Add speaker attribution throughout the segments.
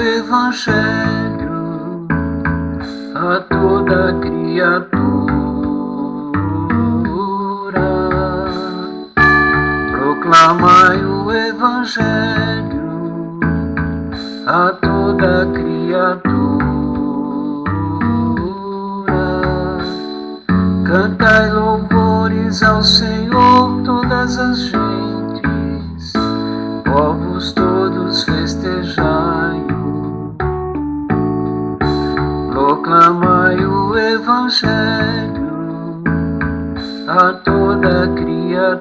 Speaker 1: Evangelho a toda criatura. Proclamai o Evangelho a toda criatura. Cantai louvores ao Senhor todas as gentes, o Evangelho a toda criatura,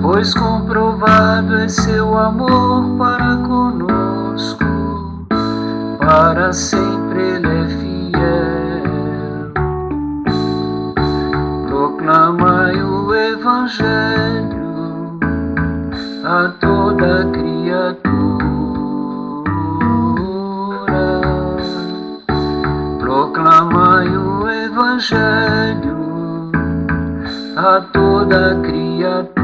Speaker 1: pois comprovado é seu amor para conosco, para sempre ele é fiel. Proclamai o Evangelho a toda criatura. Evangelho a toda criatura.